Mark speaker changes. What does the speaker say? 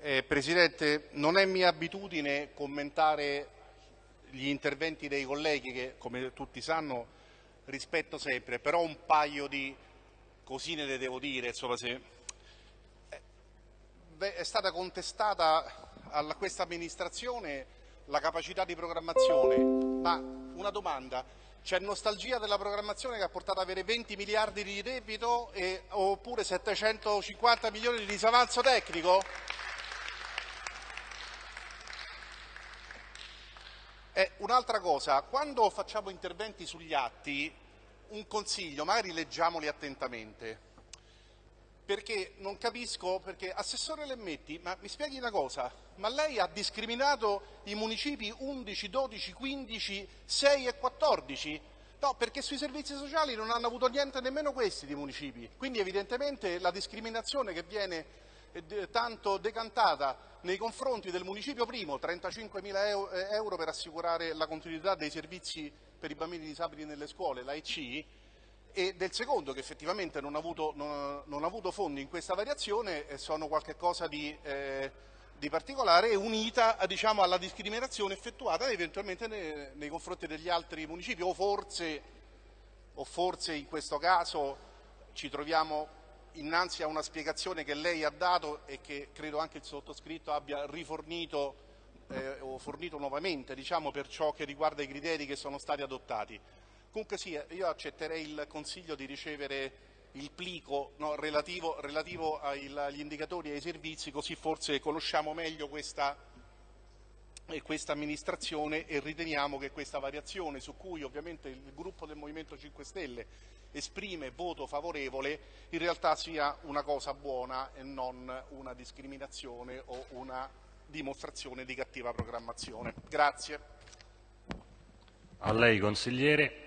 Speaker 1: Eh, Presidente, non è mia abitudine commentare gli interventi dei colleghi che, come tutti sanno, rispetto sempre, però un paio di cosine le devo dire. Insomma, se... Eh, è stata contestata a questa amministrazione la capacità di programmazione, ma una domanda, c'è nostalgia della programmazione che ha portato ad avere 20 miliardi di debito e, oppure 750 milioni di disavanzo tecnico? Eh, un'altra cosa, quando facciamo interventi sugli atti, un consiglio, magari leggiamoli attentamente, perché non capisco, perché Assessore Lemmetti, ma mi spieghi una cosa, ma lei ha discriminato i municipi 11, 12, 15, 6 e 14? No, perché sui servizi sociali non hanno avuto niente nemmeno questi di municipi, quindi evidentemente la discriminazione che viene tanto decantata nei confronti del municipio primo, 35.000 eh, euro per assicurare la continuità dei servizi per i bambini disabili nelle scuole, la EC, e del secondo che effettivamente non ha avuto, non, non ha avuto fondi in questa variazione e sono qualcosa di, eh, di particolare unita diciamo, alla discriminazione effettuata eventualmente nei, nei, confronti degli altri municipi o forse, o forse in questo caso ci troviamo innanzi a una spiegazione che lei ha dato e che credo anche il sottoscritto abbia rifornito eh, o fornito nuovamente diciamo, per ciò che riguarda i criteri che sono stati adottati. Comunque sì, io accetterei il consiglio di ricevere il plico no, relativo, relativo agli indicatori e ai servizi, così forse conosciamo meglio questa, questa amministrazione e riteniamo che questa variazione su cui ovviamente il gruppo del Movimento 5 Stelle esprime voto favorevole in realtà sia una cosa buona e non una discriminazione o una dimostrazione di cattiva programmazione. Grazie.
Speaker 2: A lei consigliere.